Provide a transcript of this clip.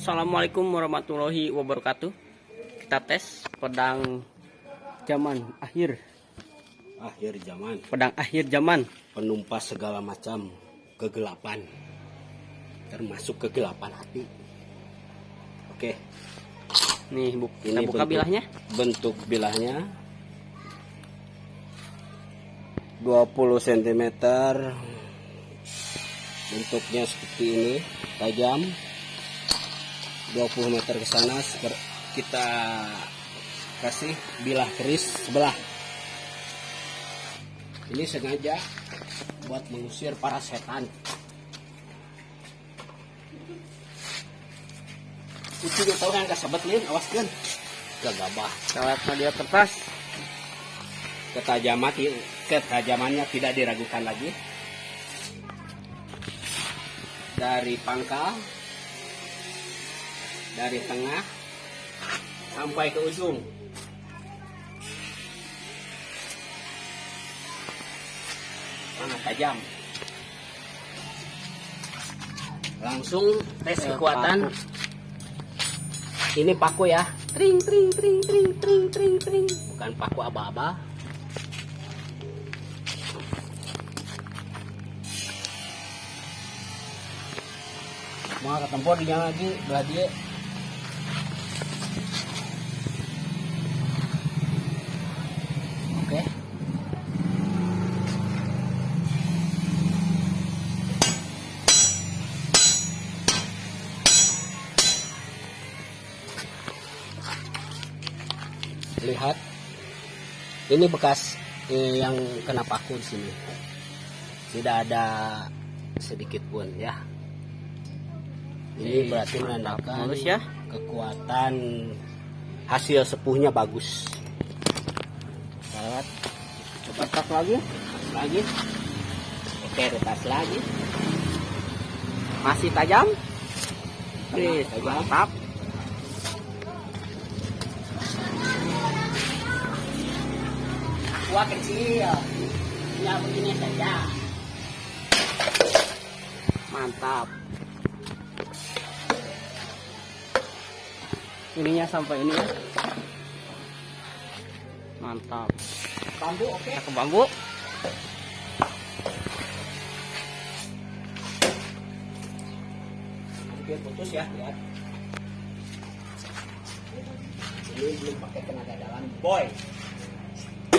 Assalamualaikum warahmatullahi wabarakatuh. Kita tes pedang zaman akhir, akhir zaman. Pedang akhir zaman. penumpas segala macam kegelapan. Termasuk kegelapan hati. Oke. Nih, bu, kita ini buka bentuk- bilahnya. bentuk bilahnya. 20 cm bentuknya seperti ini tajam 20 meter ke sana kita kasih bilah keris sebelah. Ini sengaja buat mengusir para setan. Itu dia tahu kan kasabet lin? Awas kan gagabah Salat media kertas. ketajaman ketajamannya tidak diragukan lagi. Dari pangkal dari tengah sampai ke ujung. Sangat tajam? Langsung tes kekuatan. paku. ini paku ya. Tring tring tring tring tring tring tring. bukan paku aba-aba. Mau ketempor dia lagi belah dia lihat ini bekas eh, yang kena paku di sini tidak ada sedikit pun ya ini berarti menandakan Mulus ya. kekuatan hasil sepuhnya bagus Salat. Cepat lagi. lagi oke retas lagi Masih tajam. Oke, tajam. mantap. Wah kecil ya begini saja Mantap. Ininya sampai ini ya. Mantap. bambu oke Kita ke bambu. Oke, putus ya, lihat. Ini belum pakai tenaga dalam, boy.